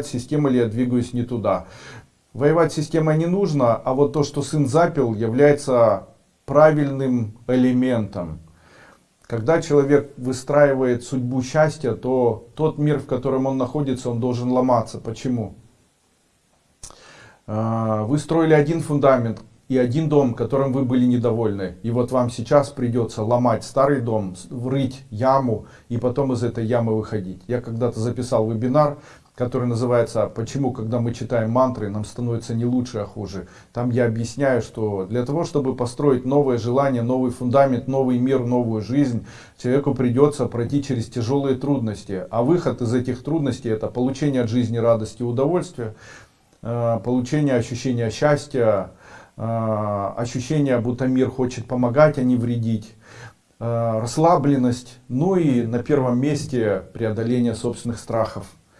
система или я двигаюсь не туда. Воевать системой не нужно, а вот то, что сын запил, является правильным элементом. Когда человек выстраивает судьбу счастья, то тот мир, в котором он находится, он должен ломаться. Почему? А, вы строили один фундамент и один дом, которым вы были недовольны. И вот вам сейчас придется ломать старый дом, врыть яму и потом из этой ямы выходить. Я когда-то записал вебинар, который называется «Почему, когда мы читаем мантры, нам становится не лучше, а хуже». Там я объясняю, что для того, чтобы построить новое желание, новый фундамент, новый мир, новую жизнь, человеку придется пройти через тяжелые трудности. А выход из этих трудностей – это получение от жизни радости и удовольствия, э, получение ощущения счастья, э, ощущение, будто мир хочет помогать, а не вредить, э, расслабленность, ну и на первом месте преодоление собственных страхов.